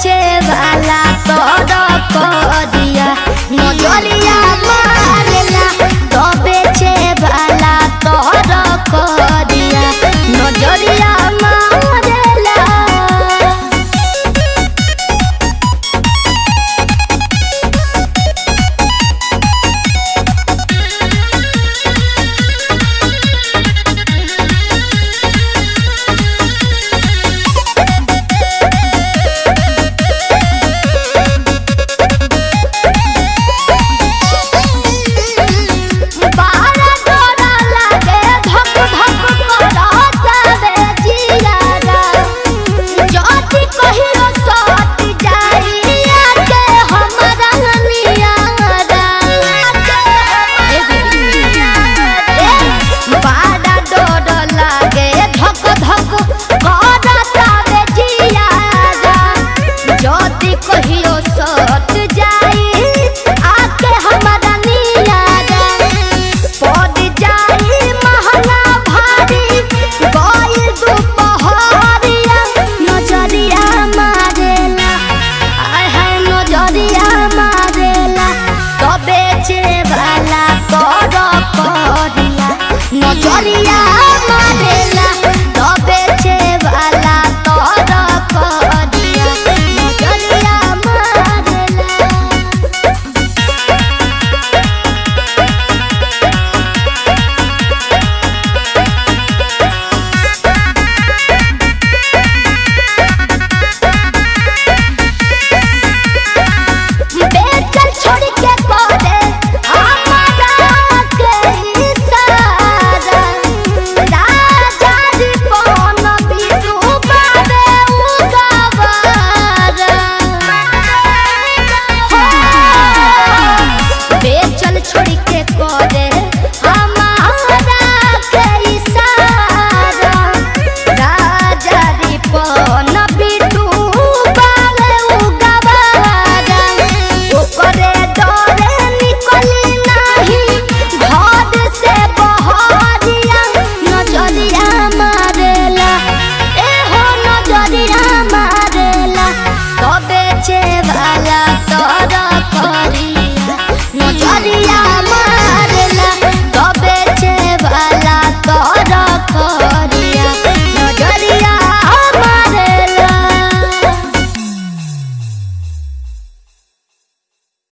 che va la todo को ही सत Maria.